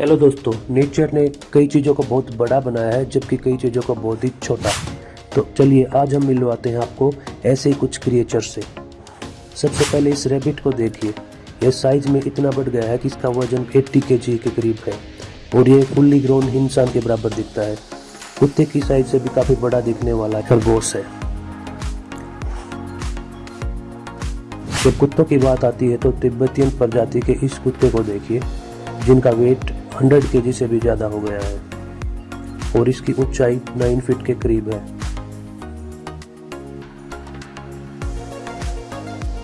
Hello दोस्तों nature ने कई चीज़ों को बहुत बड़ा बनाया है, जबकि कई चीज़ों को बहुत ही छोटा। तो चलिए, आज हम मिलवाते हैं आपको ऐसे ही कुछ क्रिएचर से। सबसे पहले इस रैबिट को देखिए। यह साइज़ में इतना बढ़ गया है कि इसका वज़न 80 के जी के करीब है और ये फुल्ली ग्रोन इंसान के बराबर दिखता है। कुत्ते की साइज़ से भी काफ़ी बड़ा दिखने वाला खरगोश है। जब कुत्तों की बात आती है तो तिब्बतियन प्रजाति के इस कुत्ते को देखिए, जिनका वेट 100 के से भी ज़्यादा हो गया है। और इसकी ऊंचाई 9 फीट के करीब है।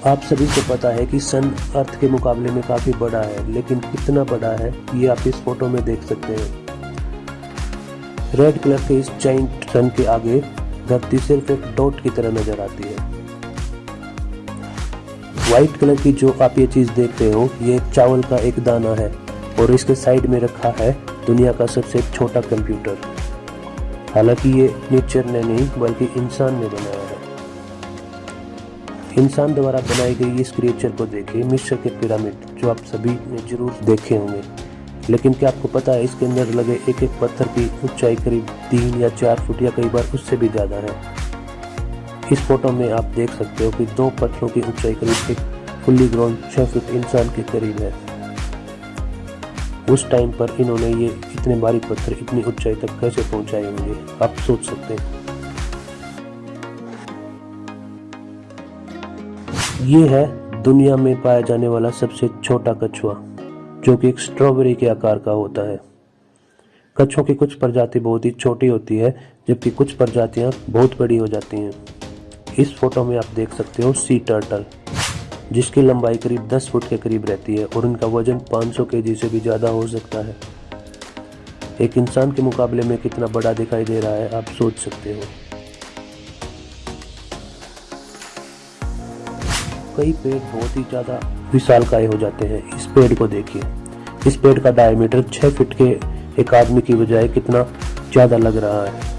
आप सभी को पता है कि सन अर्थ के मुकाबले में काफ़ी बड़ा है, लेकिन कितना बड़ा है ये आप इस फ़ोटो में देख सकते हैं। रेड कलर के इस जाइंट सन के आगे धरती सिर्फ़ एक डॉट की तरह नज़र आती है। व्हाइट कलर की जो आप ये चीज़ देख रहे हो, ये चावल का एक दाना है। और इसके साइड में रखा है दुनिया का सबसे छोटा कंप्यूटर। हालाँकि ये नेचर ने नहीं, बल्कि इंसान ने बनाया है। इंसान द्वारा बनाई गई इस क्रिएचर को देखिए मिस्र के पिरामिड जो आप सभी ने ज़रूर देखे होंगे। लेकिन क्या आपको पता है, इसके अंदर लगे एक एक पत्थर की ऊंचाई करीब तीन या चार फुट या कई बार उससे भी ज़्यादा है। इस फ़ोटो में आप देख सकते हो कि दो पत्थरों की ऊंचाई करीब एक फुल्ली ग्राउंड छह फुट इंसान के करीब है। उस टाइम पर इन्होंने ये इतने भारी पत्थर, इतनी ऊंचाई तक कैसे पहुँचाए होंगे? आप सोच सकते हैं। ये है दुनिया में पाया जाने वाला सबसे छोटा कछुआ, जो कि एक स्ट्रॉबेरी के आकार का होता है। कछुओं की कुछ प्रजाति बहुत ही छोटी होती है, जबकि कुछ प्रजातियाँ बहुत बड़ी हो जाती हैं। इस फ़ोटो में आप देख सकते हो सी टर्टल जिसकी लंबाई करीब 10 फुट के करीब रहती है और उनका वज़न 500 केजी से भी ज़्यादा हो सकता है। एक इंसान के मुकाबले में कितना बड़ा दिखाई दे रहा है, आप सोच सकते हो। कई पेड़ बहुत ही ज़्यादा विशाल काय हो जाते हैं। इस पेड़ को देखिए। इस पेड़ का डायमीटर 6 फीट के एक आदमी की बजाय कितना ज़्यादा लग रहा है।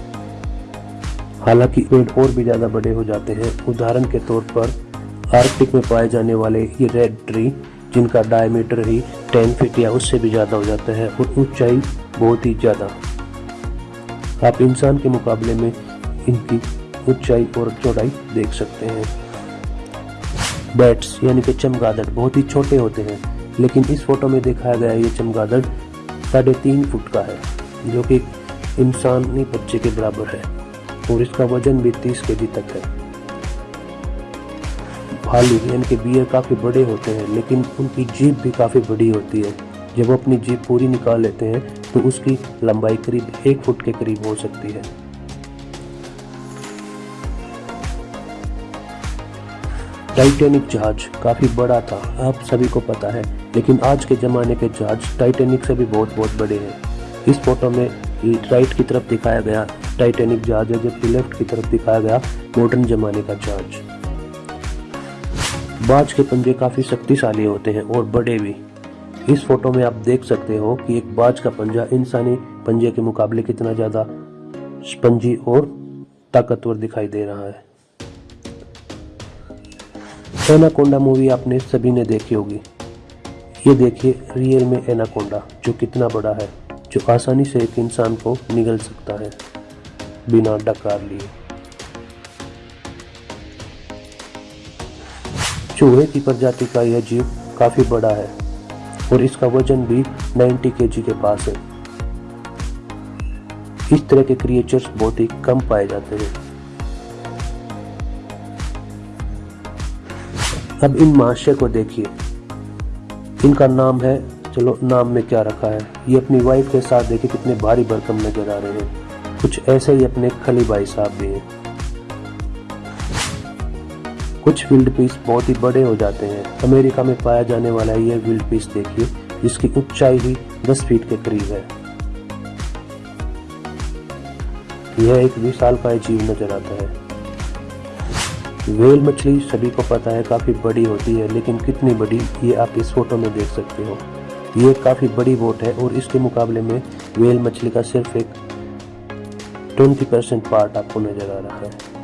हालाँकि पेड़ और भी ज़्यादा बड़े हो जाते हैं। उदाहरण के तौर पर आर्कटिक में पाए जाने वाले ये रेड ट्री जिनका डायमीटर ही 10 फीट या उससे भी ज़्यादा हो जाता है और ऊंचाई बहुत ही ज़्यादा। आप इंसान के मुकाबले में इनकी ऊंचाई और चौड़ाई देख सकते हैं। बैट्स यानी कि चमगादड़, बहुत ही छोटे होते हैं, लेकिन इस फ़ोटो में दिखाया गया ये चमगादड़ साढ़े तीन फुट का है, जो कि इंसानी बच्चे के बराबर है, और इसका वज़न भी तीस के तक है। भालू यानी कि बियर काफ़ी बड़े होते हैं, लेकिन उनकी जीप भी काफ़ी बड़ी होती है। जब वो अपनी जीप पूरी निकाल लेते हैं तो उसकी लंबाई करीब एक फुट के करीब हो सकती है। टाइटेनिक जहाज़ काफ़ी बड़ा था, आप सभी को पता है, लेकिन आज के ज़माने के जहाज़ टाइटेनिक से भी बहुत बहुत बड़े हैं। इस फ़ोटो में राइट की तरफ़ दिखाया गया टाइटेनिक जहाज़ है, जबकि लेफ़्ट की तरफ़ दिखाया गया मॉडर्न ज़माने का जहाज़। बाज के पंजे काफ़ी शक्तिशाली होते हैं और बड़े भी। इस फ़ोटो में आप देख सकते हो कि एक बाज का पंजा इंसानी पंजे के मुकाबले कितना ज़्यादा स्पंजी और ताकतवर दिखाई दे रहा है। एनाकोंडा मूवी आपने सभी ने देखी होगी। ये देखिए रियल में एनाकोंडा, जो कितना बड़ा है, जो आसानी से एक इंसान को निगल सकता है, बिना डकार लिए। चूहे की प्रजाति का यह जीव काफ़ी बड़ा है और इसका वज़न भी 90 के के पास है। इस तरह के क्रिएचर्स बहुत ही कम पाए जाते हैं। अब इन महाशय को देखिए। इनका नाम है, चलो नाम में क्या रखा है? ये अपनी वाइफ के साथ देखिए कितने भारी भरकम नज़र आ रहे हैं। कुछ ऐसे ही अपने खली भाई साहब भी हैं। कुछ विल्ड पीस बहुत ही बड़े हो जाते हैं। अमेरिका में पाया जाने वाला यह विल्ड पीस देखिए, जिसकी ऊंचाई ही 10 फीट के करीब है। यह एक विशाल का जीव नज़र आता है। वेल मछली सभी को पता है, काफ़ी बड़ी होती है, लेकिन कितनी बड़ी, ये आप इस फ़ोटो में देख सकते हो। ये काफ़ी बड़ी बोट है और इसके मुकाबले में वेल मछली का सिर्फ़ एक 20 परसेंट पार्ट आपको नज़र आ रहा है।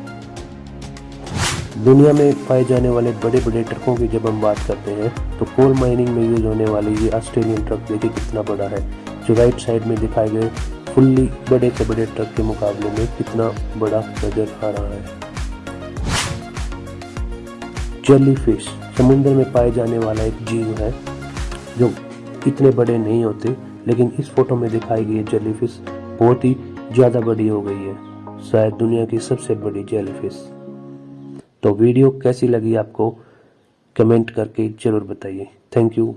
दुनिया में पाए जाने वाले बड़े बड़े ट्रकों की जब हम बात करते हैं तो कोल माइनिंग में यूज़ होने वाले ये ऑस्ट्रेलियन ट्रक देखिए कितना बड़ा है, जो राइट साइड में दिखाए गए फुल्ली बड़े से बड़े ट्रक के मुकाबले में कितना बड़ा नज़र आ रहा है। जेली फ़िश समुद्र में पाए जाने वाला एक जीव है, जो इतने बड़े नहीं होते, लेकिन इस फ़ोटो में दिखाई गई जेली फ़िश बहुत ही ज़्यादा बड़ी हो गई है, शायद दुनिया की सबसे बड़ी जेली फ़िश तो वीडियो कैसी लगी आपको कमेंट करके ज़रूर बताइए। Thank you.